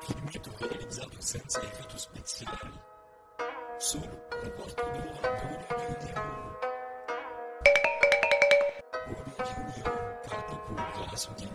filmetto realizzato senza effetti speciali. Solo un quarto d'ora d'Audio Junior. Audio Junior, capo curva su di